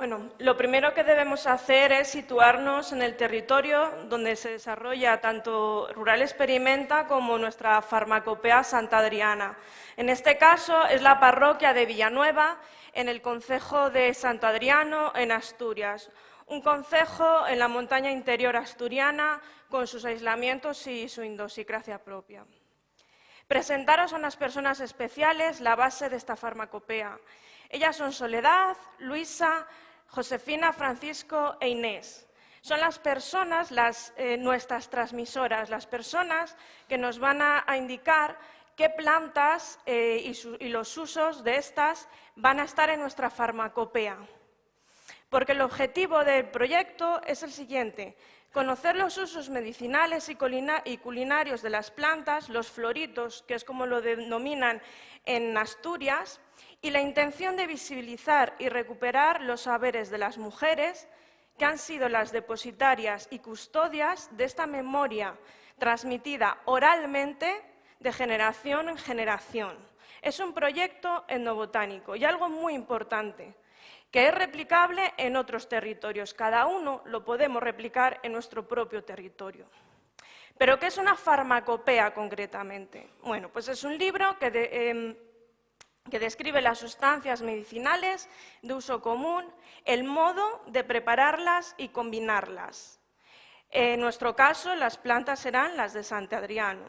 Bueno, lo primero que debemos hacer es situarnos en el territorio donde se desarrolla tanto Rural Experimenta como nuestra farmacopea Santa Adriana. En este caso es la parroquia de Villanueva, en el concejo de Santo Adriano, en Asturias. Un concejo en la montaña interior asturiana con sus aislamientos y su indosicracia propia. Presentaros a unas personas especiales la base de esta farmacopea. Ellas son Soledad, Luisa, Josefina, Francisco e Inés. Son las personas, eh, nuestras transmisoras, las personas que nos van a, indicar qué plantas eh, y los usos de estas van a estar en nuestra farmacopea. Porque el objetivo del proyecto es el siguiente, Conocer los usos medicinales y culinarios de las plantas, los floritos, que es como lo denominan en Asturias, y la intención de visibilizar y recuperar los saberes de las mujeres que han sido las depositarias y custodias de esta memoria transmitida oralmente de generación en generación. Es un proyecto etnobotánico y algo muy importante que es replicable en otros territorios. Cada uno lo podemos replicar en nuestro propio territorio. ¿Pero qué es una farmacopea concretamente? Bueno, pues es un libro que, em, describe las sustancias medicinales de uso común, el modo de prepararlas y combinarlas. En nuestro caso, las plantas serán las de Santo Adriano.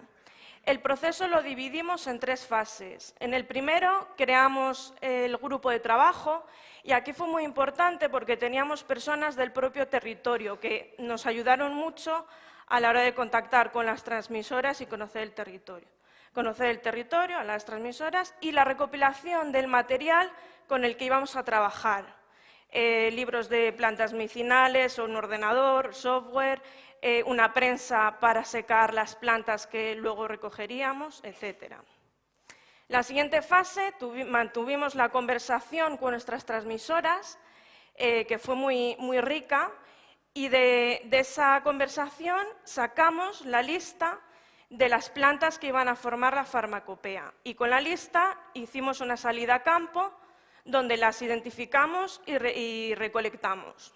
El proceso lo dividimos en tres fases. En el primero creamos el grupo de trabajo y aquí fue muy importante porque teníamos personas del propio territorio que nos ayudaron mucho a la hora de contactar con las transmisoras y conocer el territorio. Conocer el territorio, a las transmisoras y la recopilación del material con el que íbamos a trabajar. Eh, libros de plantas medicinales, un ordenador, software, eh, una prensa para secar las plantas que luego recogeríamos, etcétera. La siguiente fase mantuvimos la conversación con nuestras transmisoras, eh, que fue muy, muy rica, y de, esa conversación sacamos la lista de las plantas que iban a formar la farmacopea. Y con la lista hicimos una salida a campo donde las identificamos y recolectamos.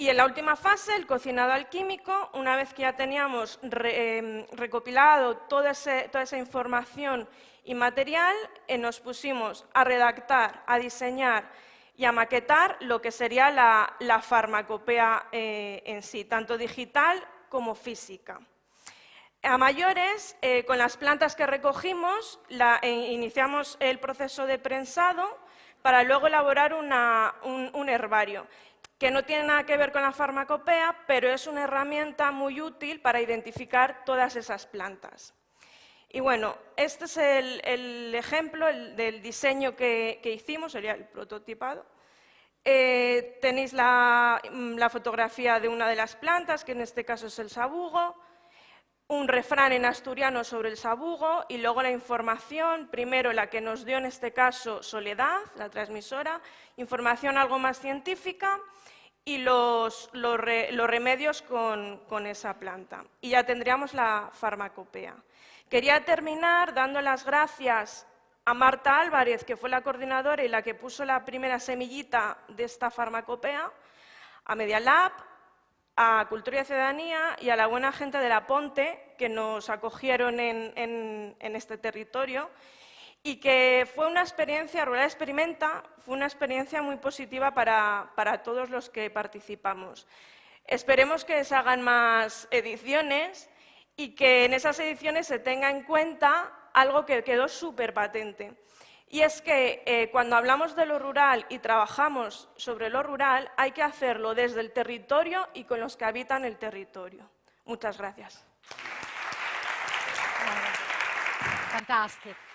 Y en la última fase, el cocinado alquímico, una vez que ya teníamos em, recopilado toda, esa información y material, eh, nos pusimos a redactar, a diseñar y a maquetar lo que sería la, farmacopea eh, en sí, tanto digital como física. A mayores, eh, con las plantas que recogimos, iniciamos el proceso de prensado para luego elaborar un herbario que no tiene nada que ver con la farmacopea, pero es una herramienta muy útil para identificar todas esas plantas. Y bueno, este es el, ejemplo del diseño que, hicimos, sería el prototipado. Eh, tenéis la, la, fotografía de una de las plantas, que en este caso es el sabugo, un refrán en asturiano sobre el sabugo y luego la información, primero la que nos dio en este caso Soledad, la transmisora, información algo más científica y los, remedios con, esa planta. Y ya tendríamos la farmacopea. Quería terminar dando las gracias a Marta Álvarez, que fue la coordinadora y la que puso la primera semillita de esta farmacopea, a Media Lab, a Cultura y Ciudadanía y a la buena gente de La Ponte, que nos acogieron en este territorio y que fue una experiencia, Rural Experimenta, fue una experiencia muy positiva para, todos los que participamos. Esperemos que se hagan más ediciones y que en esas ediciones se tenga en cuenta algo que quedó súper patente. Y es que eh, cuando hablamos de lo rural y trabajamos sobre lo rural, hay que hacerlo desde el territorio y con los que habitan el territorio. Muchas gracias. Fantástico.